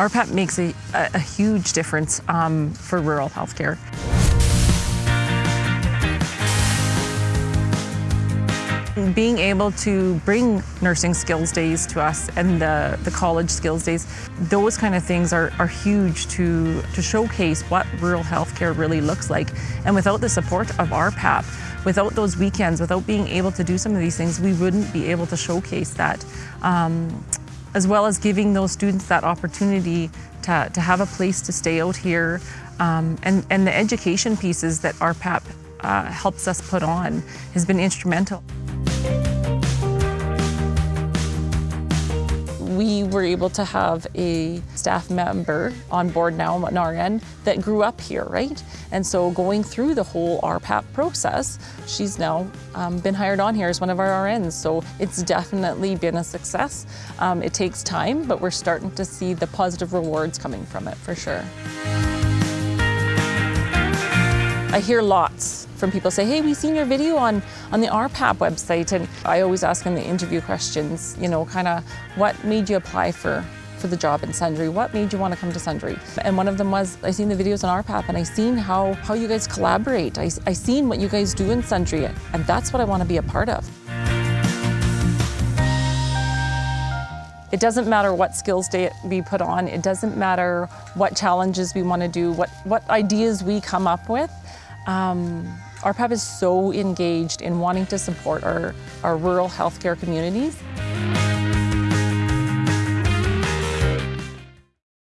RPAP makes a, a, a huge difference um, for rural healthcare. Being able to bring nursing skills days to us and the, the college skills days, those kind of things are, are huge to, to showcase what rural healthcare really looks like. And without the support of RPAP, without those weekends, without being able to do some of these things, we wouldn't be able to showcase that. Um, as well as giving those students that opportunity to, to have a place to stay out here um, and, and the education pieces that RPAP uh, helps us put on has been instrumental. We were able to have a staff member on board now, an RN, that grew up here, right? And so going through the whole RPAP process, she's now um, been hired on here as one of our RNs. So it's definitely been a success. Um, it takes time, but we're starting to see the positive rewards coming from it for sure. I hear lots from people say, hey, we've seen your video on, on the RPAP website. And I always ask them the interview questions, you know, kind of what made you apply for, for the job in Sundre? What made you want to come to Sundre? And one of them was, I seen the videos on RPAP and I seen how, how you guys collaborate. I, I seen what you guys do in Sundre and that's what I want to be a part of. It doesn't matter what skills day we put on. It doesn't matter what challenges we want to do, what, what ideas we come up with. Um, RPAP is so engaged in wanting to support our, our rural healthcare communities.